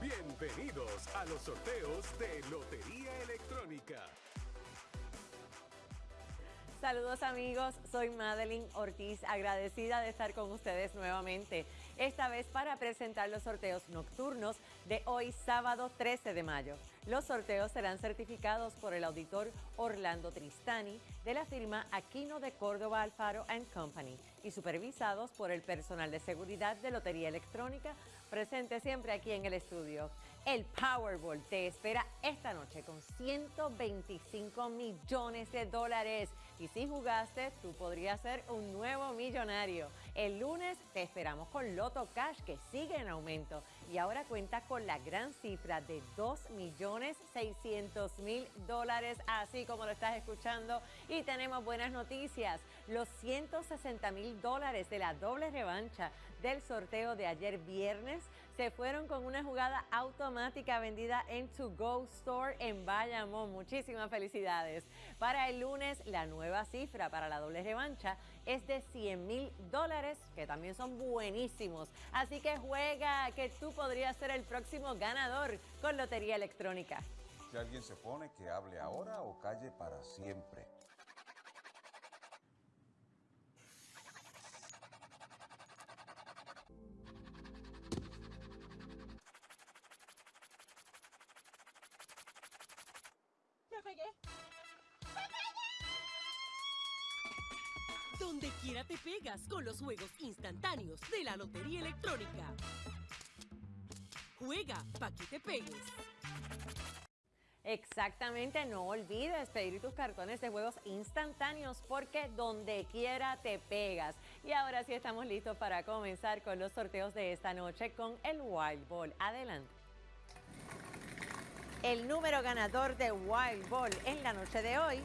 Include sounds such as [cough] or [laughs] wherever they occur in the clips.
Bienvenidos a los sorteos de Lotería Electrónica. Saludos amigos, soy Madeline Ortiz, agradecida de estar con ustedes nuevamente, esta vez para presentar los sorteos nocturnos de hoy sábado 13 de mayo. Los sorteos serán certificados por el auditor Orlando Tristani de la firma Aquino de Córdoba Alfaro Company y supervisados por el personal de seguridad de Lotería Electrónica presente siempre aquí en el estudio. El Powerball te espera esta noche con 125 millones de dólares. Y si jugaste, tú podrías ser un nuevo millonario. El lunes te esperamos con Loto Cash que sigue en aumento y ahora cuenta con la gran cifra de 2 millones 600 mil dólares, así como lo estás escuchando. Y tenemos buenas noticias. Los 160 mil dólares de la doble revancha del sorteo de ayer viernes se fueron con una jugada automática vendida en To Go Store en Bayamón. Muchísimas felicidades. Para el lunes, la nueva cifra para la doble revancha es de 100 mil dólares, que también son buenísimos. Así que juega, que tú podrías ser el próximo ganador con Lotería Electrónica. Si alguien se pone, que hable ahora o calle para siempre. Donde quiera te pegas con los juegos instantáneos de la Lotería Electrónica. Juega para que te pegues. Exactamente, no olvides pedir tus cartones de juegos instantáneos porque donde quiera te pegas. Y ahora sí estamos listos para comenzar con los sorteos de esta noche con el Wild Ball. Adelante. El número ganador de Wild Ball en la noche de hoy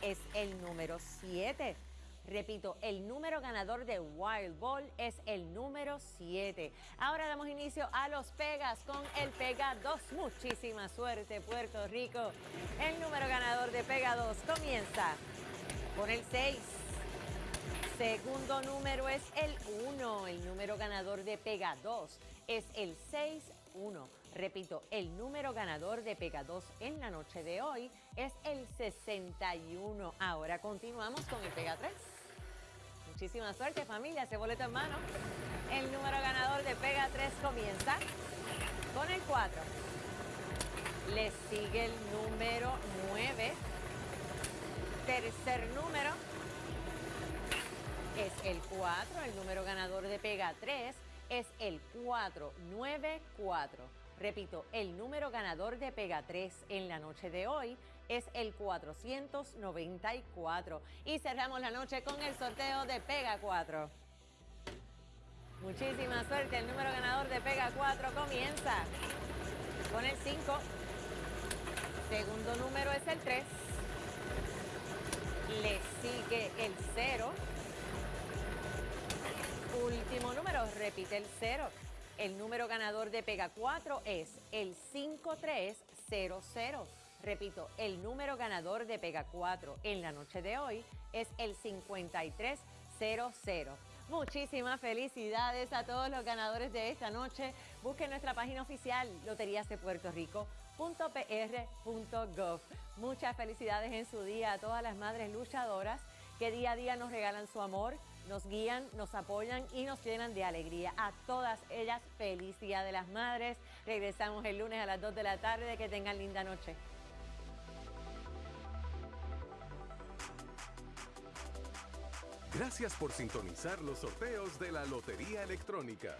es el número 7. Repito, el número ganador de Wild Ball es el número 7. Ahora damos inicio a los Pegas con el Pega 2. Muchísima suerte, Puerto Rico. El número ganador de Pega 2 comienza con el 6. Segundo número es el 1. El número ganador de Pega 2 es el 6-1. Repito, el número ganador de Pega 2 en la noche de hoy es el 61. Ahora continuamos con el Pega 3. Muchísima suerte familia, ese boleto en mano. El número ganador de Pega 3 comienza con el 4. Le sigue el número 9. Tercer número es el 4. El número ganador de Pega 3 es el 494. Repito, el número ganador de Pega 3 en la noche de hoy es el 494. Y cerramos la noche con el sorteo de Pega 4. Muchísima suerte, el número ganador de Pega 4 comienza con el 5. Segundo número es el 3. Le sigue el 0. Último número, repite el 0. El número ganador de Pega 4 es el 5300. Repito, el número ganador de Pega 4 en la noche de hoy es el 5300. Muchísimas felicidades a todos los ganadores de esta noche. Busquen nuestra página oficial loteriasdepuertorico.pr.gov. Muchas felicidades en su día a todas las madres luchadoras que día a día nos regalan su amor, nos guían, nos apoyan y nos llenan de alegría. A todas ellas, feliz Día de las Madres. Regresamos el lunes a las 2 de la tarde. Que tengan linda noche. Gracias por sintonizar los sorteos de la Lotería Electrónica.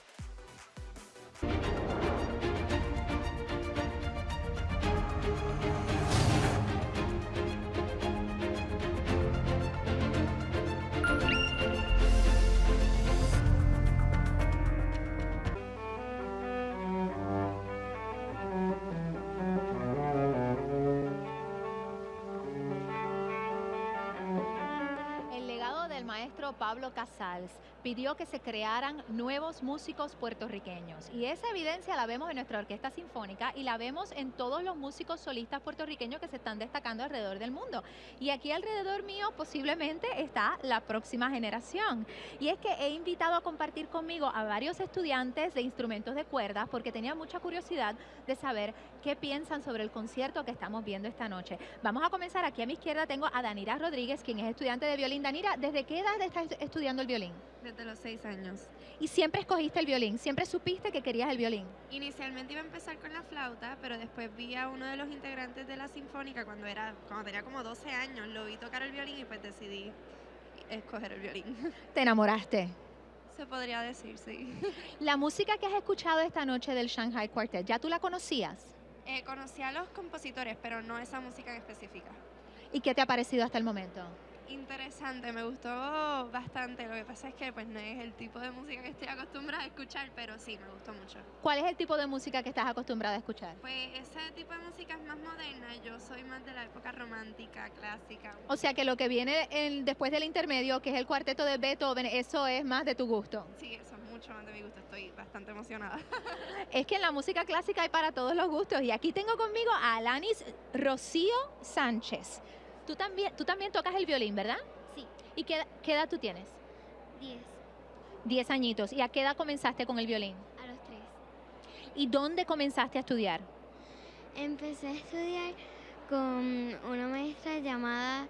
Maestro Pablo Casals pidió que se crearan nuevos músicos puertorriqueños. Y esa evidencia la vemos en nuestra orquesta sinfónica y la vemos en todos los músicos solistas puertorriqueños que se están destacando alrededor del mundo. Y aquí alrededor mío posiblemente está la próxima generación. Y es que he invitado a compartir conmigo a varios estudiantes de instrumentos de cuerdas porque tenía mucha curiosidad de saber qué piensan sobre el concierto que estamos viendo esta noche. Vamos a comenzar aquí a mi izquierda tengo a Danira Rodríguez, quien es estudiante de violín. Danira, ¿desde qué edad estás estudiando el violín? Desde los seis años. Y siempre escogiste el violín, siempre supiste que querías el violín. Inicialmente iba a empezar con la flauta, pero después vi a uno de los integrantes de la sinfónica cuando era cuando tenía como 12 años, lo vi tocar el violín y pues decidí escoger el violín. [laughs] ¿Te enamoraste? Se podría decir, sí. [laughs] La música que has escuchado esta noche del Shanghai Quartet, ¿ya tú la conocías? Eh, conocí a los compositores, pero no esa música en específica. ¿Y qué te ha parecido hasta el momento? Interesante, me gustó bastante. Lo que pasa es que pues no es el tipo de música que estoy acostumbrada a escuchar, pero sí, me gustó mucho. ¿Cuál es el tipo de música que estás acostumbrada a escuchar? Pues ese tipo de música es más moderna, yo soy más de la época romántica, clásica. O sea que lo que viene en- después del intermedio, que es el cuarteto de Beethoven, eso es más de tu gusto. Sí, eso es mucho más de mi gusto, estoy bastante emocionada. [laughs] Es que en la música clásica hay para todos los gustos. Y aquí tengo conmigo a Alanis Rocío Sánchez. Tú también, tú también tocas el violín, ¿verdad? Sí. ¿Y qué, qué edad tú tienes? 10 Diez añitos. ¿Y a qué edad comenzaste con el violín? a los 3. ¿Y dónde comenzaste a estudiar? Empecé a estudiar con una maestra llamada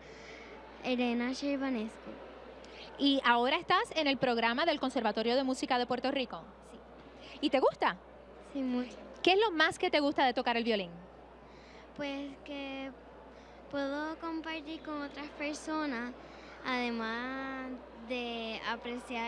Elena Sherbanescu. Y ahora estás en el programa del Conservatorio de Música de Puerto Rico. Sí. ¿Y te gusta? Sí, mucho. ¿Qué es lo más que te gusta de tocar el violín? Pues que puedo compartir con otras personas, además de apreciar